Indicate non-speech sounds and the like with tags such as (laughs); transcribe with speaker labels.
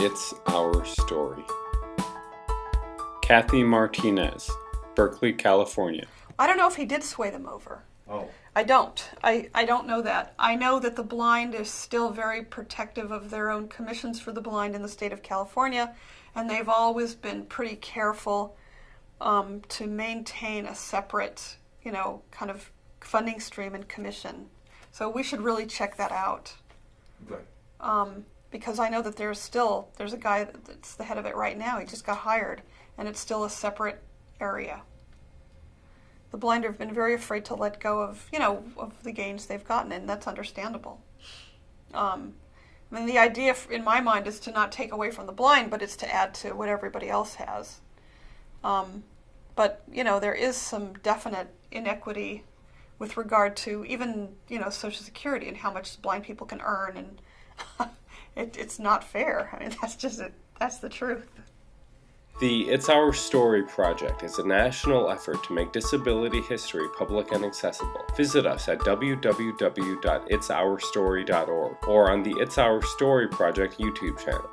Speaker 1: It's Our Story. Kathy Martinez, Berkeley, California.
Speaker 2: I don't know if he did sway them over.
Speaker 3: Oh.
Speaker 2: I don't. I, I don't know that. I know that the blind is still very protective of their own commissions for the blind in the state of California, and they've always been pretty careful um, to maintain a separate, you know, kind of funding stream and commission. So we should really check that out
Speaker 3: Good.
Speaker 2: um, because I know that there's still there's a guy that's the head of it right now. He just got hired, and it's still a separate area. The blind have been very afraid to let go of you know of the gains they've gotten, and that's understandable. Um, I mean, the idea in my mind is to not take away from the blind, but it's to add to what everybody else has. Um, but you know, there is some definite inequity with regard to even you know Social Security and how much blind people can earn, and (laughs) it, it's not fair. (laughs) I mean, that's just it. That's the truth.
Speaker 1: The It's Our Story project is a national effort to make disability history public and accessible. Visit us at www.itsourstory.org or on the It's Our Story project YouTube channel.